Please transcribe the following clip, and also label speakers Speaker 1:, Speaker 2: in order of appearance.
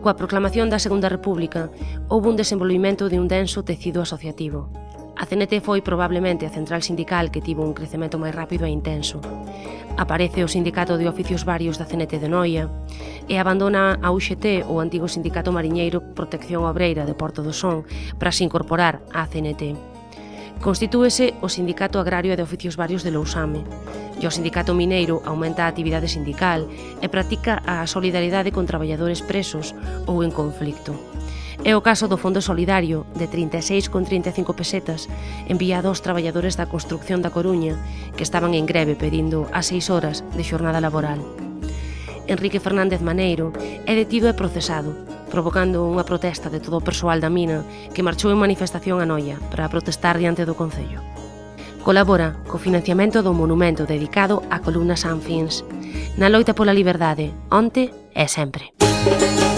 Speaker 1: Coa proclamación da Segunda República, houve un desenvolvimento de un denso tecido asociativo. A CNT foi probablemente a central sindical que tivo un crecemento máis rápido e intenso. Aparece o Sindicato de Oficios Varios da CNT de Noia e abandona a UXT, o antigo Sindicato Mariñeiro Protección Obreira de Porto do Son, para se incorporar á CNT. Constitúese o Sindicato Agrario e de Oficios Varios de Lousame, e o Sindicato Mineiro aumenta a actividade sindical e practica a solidaridade con traballadores presos ou en conflicto. É o caso do Fondo Solidario de 36,35 pesetas enviado aos traballadores da construcción da Coruña que estaban en greve pedindo as seis horas de xornada laboral. Enrique Fernández Maneiro é detido e procesado, provocando unha protesta de todo o persoal da mina que marchou en manifestación a Noia para protestar diante do Concello. Colabora co financiamento do monumento dedicado á columna Sanfins, na loita pola liberdade, onte e sempre. Música